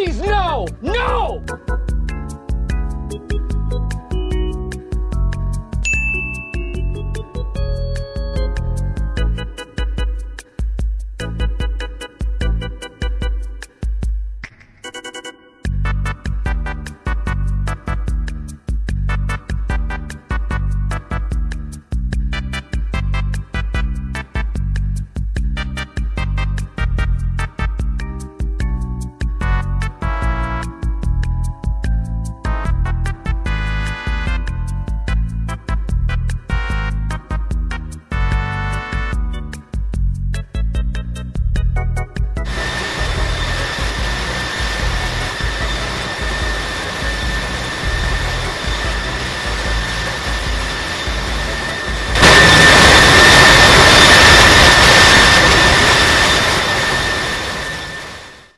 Please, no! No!